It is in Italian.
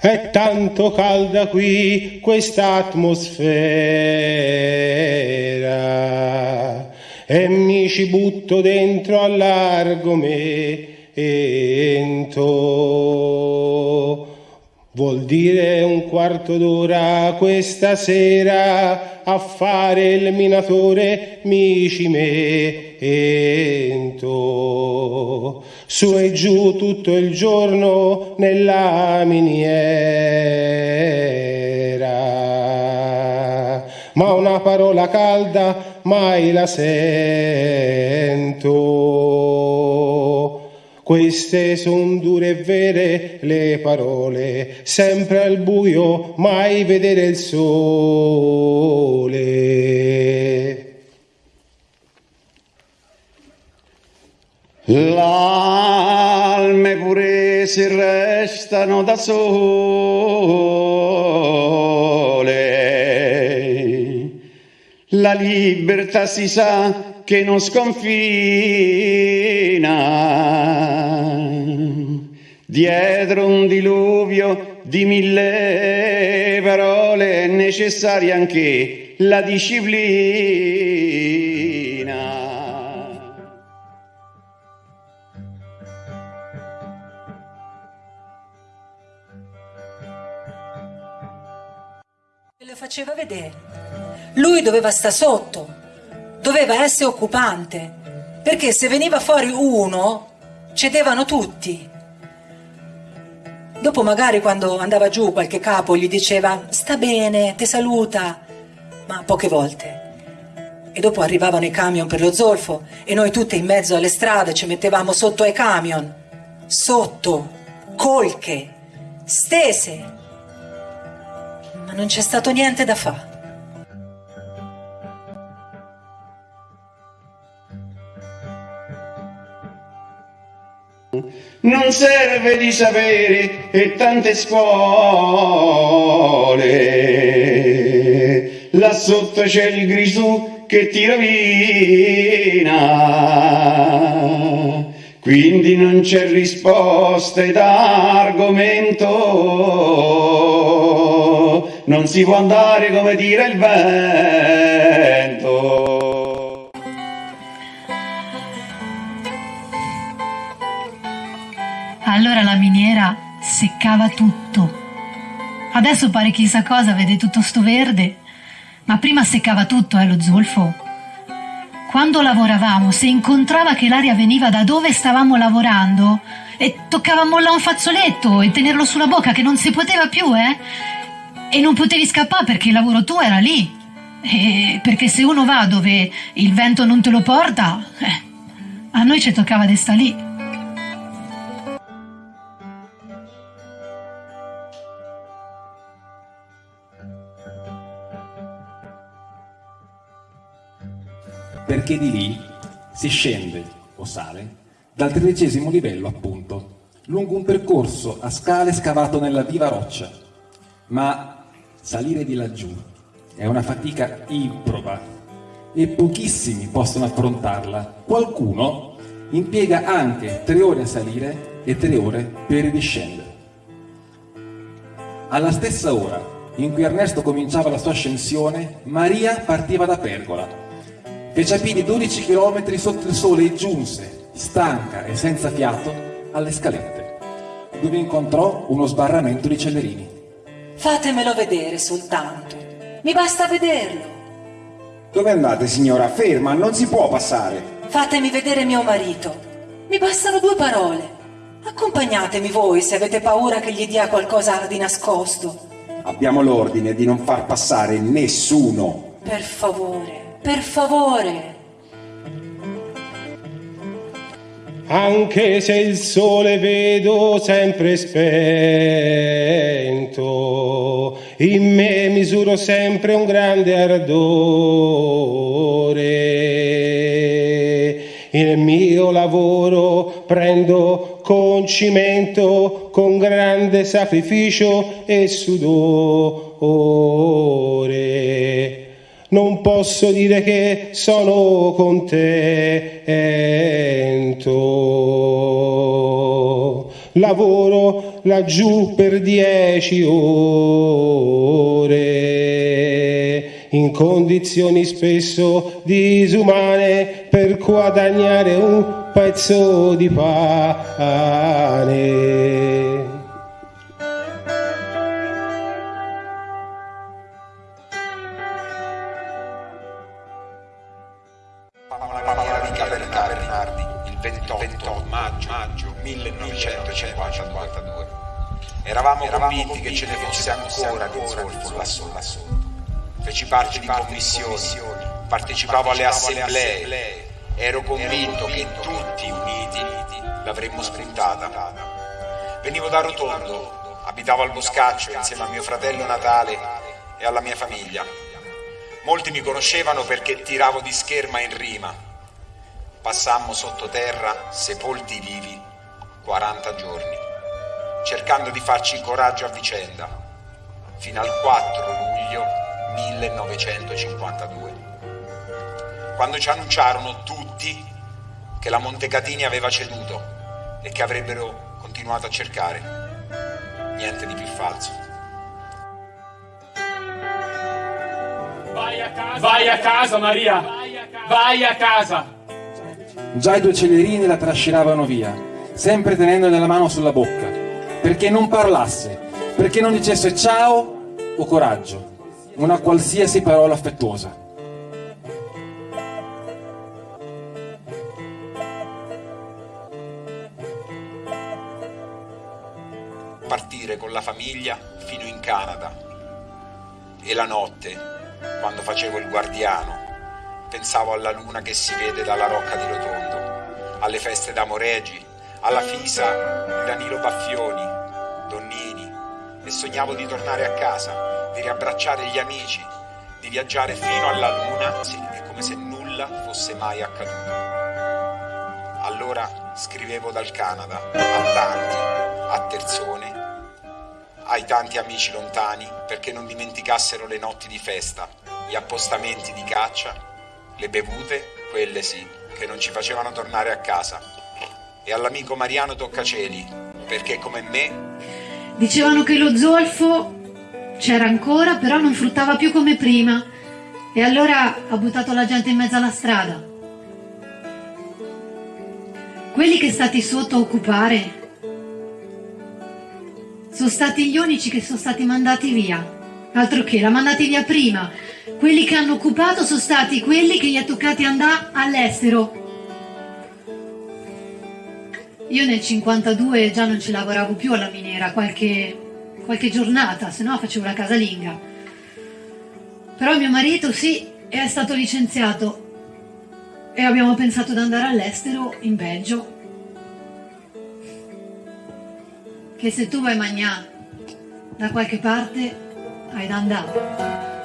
È tanto calda qui questa atmosfera e mi ci butto dentro all'argomento. Vuol dire un quarto d'ora questa sera a fare il minatore mi ci metto. Su e giù tutto il giorno nella miniera. Ma una parola calda mai la sento. Queste son dure e vere le parole, sempre al buio, mai vedere il sole. L'alme pure si restano da sole. La libertà si sa che non sconfina. Dietro un diluvio di mille parole è necessaria anche la disciplina. Le faceva vedere. Lui doveva sta sotto, doveva essere occupante, perché se veniva fuori uno, cedevano tutti. Dopo magari quando andava giù qualche capo gli diceva sta bene, ti saluta, ma poche volte. E dopo arrivavano i camion per lo zolfo e noi tutte in mezzo alle strade ci mettevamo sotto ai camion, sotto, colche, stese. Ma non c'è stato niente da fare. Non serve di sapere e tante scuole, là sotto c'è il grisù che ti rovina, quindi non c'è risposta ed argomento, non si può andare come dire il vento. Allora la miniera seccava tutto. Adesso pare chissà cosa, vede tutto sto verde. Ma prima seccava tutto, eh, lo zolfo. Quando lavoravamo, se incontrava che l'aria veniva da dove stavamo lavorando, e toccava mollare un fazzoletto e tenerlo sulla bocca che non si poteva più, eh? E non potevi scappare perché il lavoro tuo era lì. E perché se uno va dove il vento non te lo porta, eh, a noi ci toccava di sta lì. Perché di lì si scende o sale dal tredicesimo livello appunto, lungo un percorso a scale scavato nella viva roccia. Ma salire di laggiù è una fatica improba e pochissimi possono affrontarla. Qualcuno impiega anche tre ore a salire e tre ore per ridiscendere. Alla stessa ora in cui Ernesto cominciava la sua ascensione, Maria partiva da Pergola Fece a piedi 12 km sotto il sole e giunse, stanca e senza fiato, alle scalette, dove incontrò uno sbarramento di Cellerini. Fatemelo vedere soltanto. Mi basta vederlo. Dove andate, signora? Ferma, non si può passare. Fatemi vedere mio marito. Mi bastano due parole. Accompagnatemi voi se avete paura che gli dia qualcosa di nascosto. Abbiamo l'ordine di non far passare nessuno. Per favore, per favore. Anche se il sole vedo sempre spento, in me misuro sempre un grande ardore. Prendo con cimento, con grande sacrificio e sudore non posso dire che sono contento. Lavoro laggiù per dieci ore, in condizioni spesso disumane per guadagnare un pezzo di pane. il 28, maggio, maggio 1952. Eravamo, convinti che ce ne fosse ancora di zolfo lassù, lassù. Feci parte di commissioni, partecipavo alle assemblee, ero convinto che tutti uniti l'avremmo spuntata. Venivo da Rotondo, abitavo al Boscaccio insieme a mio fratello Natale e alla mia famiglia. Molti mi conoscevano perché tiravo di scherma in rima Passammo sottoterra, sepolti vivi, 40 giorni, cercando di farci coraggio a vicenda, fino al 4 luglio 1952, quando ci annunciarono tutti che la Montecatini aveva ceduto e che avrebbero continuato a cercare. Niente di più falso. Vai a casa, vai a casa Maria, vai a casa. Già i due celerini la trascinavano via, sempre tenendo nella mano sulla bocca, perché non parlasse, perché non dicesse ciao o coraggio, una qualsiasi parola affettuosa. Partire con la famiglia fino in Canada e la notte, quando facevo il guardiano, Pensavo alla luna che si vede dalla rocca di Rotondo, alle feste d'Amoregi, alla Fisa, di Danilo Baffioni, Donnini, e sognavo di tornare a casa, di riabbracciare gli amici, di viaggiare fino alla luna, sì, è come se nulla fosse mai accaduto. Allora scrivevo dal Canada, a tanti, a Terzone, ai tanti amici lontani, perché non dimenticassero le notti di festa, gli appostamenti di caccia le bevute, quelle sì, che non ci facevano tornare a casa. E all'amico Mariano Toccaceli, perché come me... Dicevano che lo zolfo c'era ancora, però non fruttava più come prima. E allora ha buttato la gente in mezzo alla strada. Quelli che stati sotto a occupare sono stati gli unici che sono stati mandati via. Altro che, l'ha mandati via prima quelli che hanno occupato sono stati quelli che gli è toccati andare all'estero. Io nel 52 già non ci lavoravo più alla miniera, qualche, qualche giornata, se no facevo la casalinga. Però mio marito sì, è stato licenziato e abbiamo pensato di andare all'estero, in Belgio. Che se tu vai a mangiare da qualche parte, hai da andare.